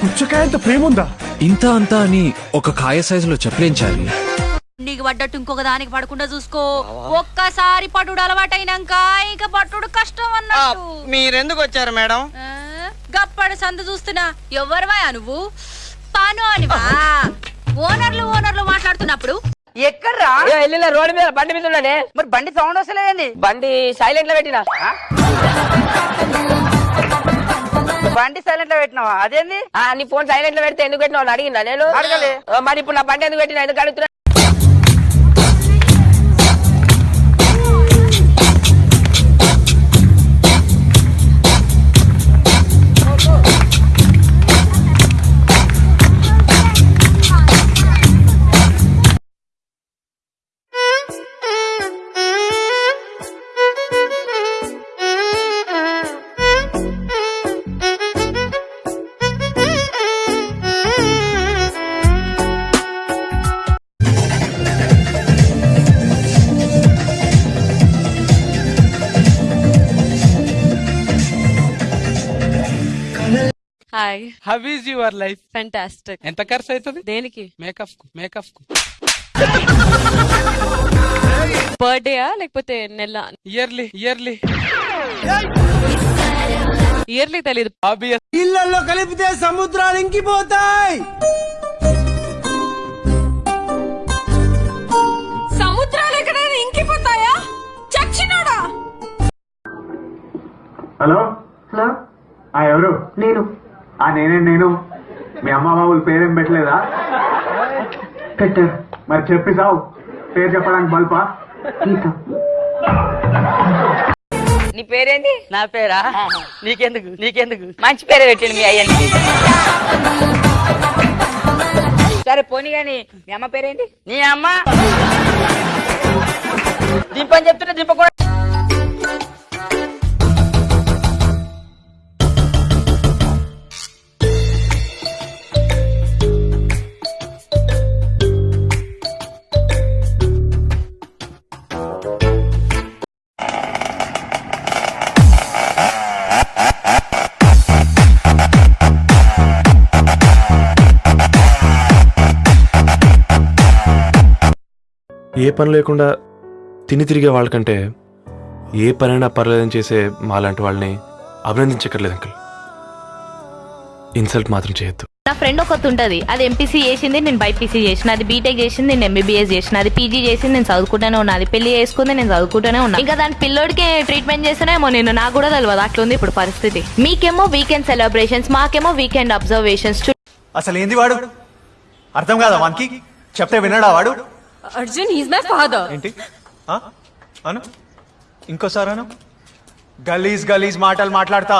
పుచ్చకాయంత ప్రేమ ఉందా ఇంత అంతా అని ఒక కాయ సైజులో చెప్పలేంచాలి నీకు పడ్డట్టు ఇంకొక దానికి పడకుండా చూసుకో. ఒక్కసారి పట్టుడు అలవాటైనాక ఇక పట్టుడు కష్టం అన్నట్టు. మీరెందుకు వచ్చారు మేడం? గప్పడి సందు చూస్తున్నా. ఎవరివా నువ్వు? పాను అనివా ఓనర్లు ఓనర్లు మాట్లాడుతున్నప్పుడు. ఎక్కడ్రా? వెళ్ళిన రోడ్డు మీద బండి మీద ఉన్నానే. మరి బండి సౌండ్ వస్తలేదండి. బండి సైలెంట్లో పెట్టినా బండి సైలెంట్లో పెట్టినావా? అదేంది? ఆ, నీ ఫోన్ సైలెంట్లో పెడితే ఎందుకు పెట్టినావు? అడిగిందా నేను? అడగలే. మరి ఇప్పుడు నా బండి ఎందుకు పెట్టినా ఎందుకు అడుగుతున్నా? Hi how is your life fantastic ఎంత ఖర్చు అవుతుంది? దేనికి? మేకప్కు మేకప్కు. బర్త్డేయా లేకపోతే నెల? ఇయర్లీ ఇయర్లీ ఇయర్లీ తెలియదు ఆబ్వియస్ ఇళ్ళలో కలిపితే సముద్రాలు ఇంకిపోతాయి. సముద్రాలు ఎక్కడైనా ఇంకిపోతాయా? చచ్చినాడా? హలో? హలో? ఆ ఎవరు? నేను. ఆ నేనే నేను. మీ అమ్మ బాబుల పేరేం పెట్టలేదా? పెట్టారు. మరి చెప్పి సావు. పేరు చెప్పడానికి బల్పా? నీ పేరేంటి నా పేరా? నీకెందుకు? నీకెందుకు? మంచి పేరు పెట్టండి మీ అయ్యని. సరే పోనీ గాని మీ అమ్మ పేరేంటి నీ అమ్మ? దింపని చెప్తుంటే దింపకూడదు. ఏ పని లేకుండా తిని తిరిగే వాళ్ళకంటే ఏ పనైనా పర్లేదని చేసే మాలాంటి వాళ్ళని అభినందించక్కర్లేదు అంకుల్. ఇన్సల్ట్ మాత్రం చేయొద్దు. నా ఫ్రెండ్ ఒకటి ఉంటది. అది ఎంపీసీ చేసింది నేను బైపీసీ చేసిన. అది బీటెక్ చేసింది నేను ఎంబీబీఎస్ చేసిన. అది పీజీ చేసింది నేను చదువుకుంటూనే ఉన్నా. అది పెళ్ళి చేసుకుంది నేను చదువుకుంటూనే ఉన్నా. ఇంకా దాని పిల్లోడికి ట్రీట్మెంట్ చేస్తేనేమో నేను నాకు కూడా తెలియదు అట్లుంది ఇప్పుడు పరిస్థితి. మీకేమో వీకెండ్ సెలబ్రేషన్స్ మాకేమో వీకెండ్ అబ్జర్వేషన్స్ అసలు ఏంది వాడు? అర్థం కాదా వానికి? చెప్తే వినడా వాడు? అర్జున్ హీస్ మై ఫాదర్ ఏంటి? అను? ఇంకోసారి అను? గలీజ్ గలీజ్ మాటలు మాట్లాడతా.